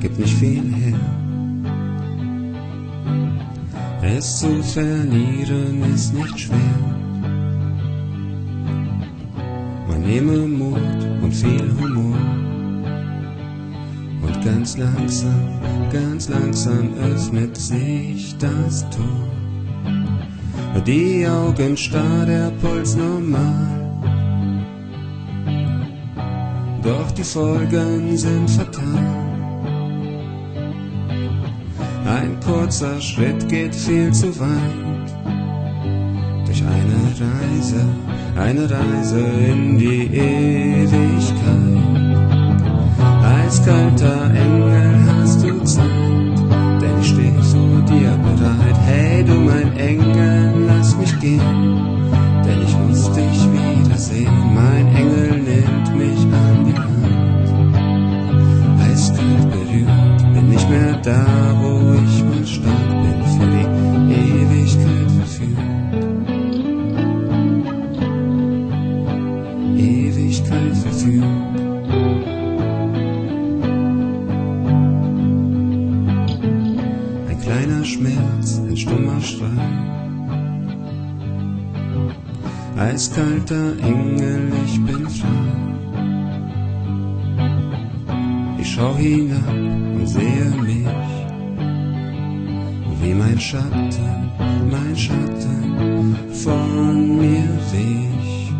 gibt nicht viel her. Es zu verlieren ist nicht schwer. Man nehme Mut und viel Humor. Und ganz langsam, ganz langsam öffnet sich das Tor. Die Augen starr, der Puls normal. Doch die Folgen sind fatal. Ein kurzer Schritt geht viel zu weit. Durch eine Reise, eine Reise in die Ewigkeit. Eiskalter Engel da, wo ich mal stand, bin für die Ewigkeit verführt. Ewigkeit verführt. Ein kleiner Schmerz, ein stummer Schrei. Eiskalter Engel, ich bin frei. Ich schau hinab und sehe mich, Schatten, mein Schatten von mir wich.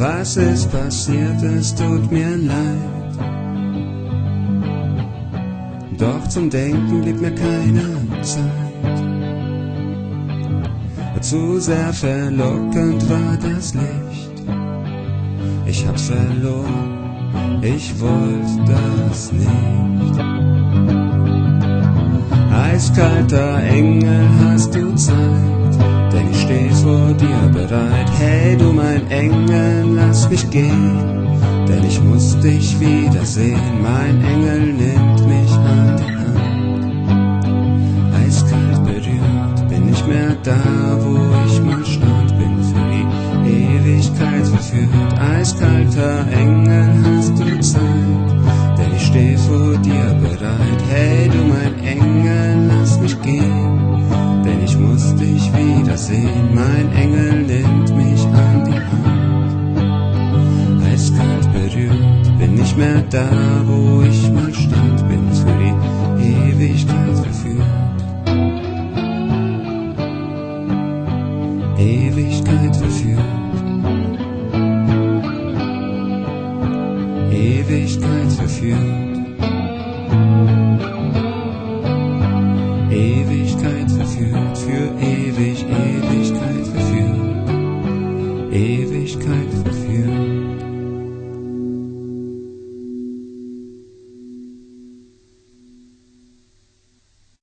Was ist passiert, es tut mir leid. Doch zum Denken blieb mir keine Zeit. Zu sehr verlockend war das Licht. Ich hab's verloren, ich wollte das nicht. Eiskalter Engel, hast du Zeit? Denn ich steh vor dir bereit. Hey du mein Engel, lass mich gehen. Denn ich muss dich wiedersehen. Mein Engel nimmt mich an die Hand. Eiskalt berührt, bin nicht mehr da, wo ich mal stand. Bin für die Ewigkeit verführt. Eiskalter Engel, wiedersehen. Mein Engel nimmt mich an die Hand eiskalt berührt. Bin nicht mehr da, wo ich mal stand, bin für die Ewigkeit verführt. Ewigkeit verführt. Ewigkeit verführt.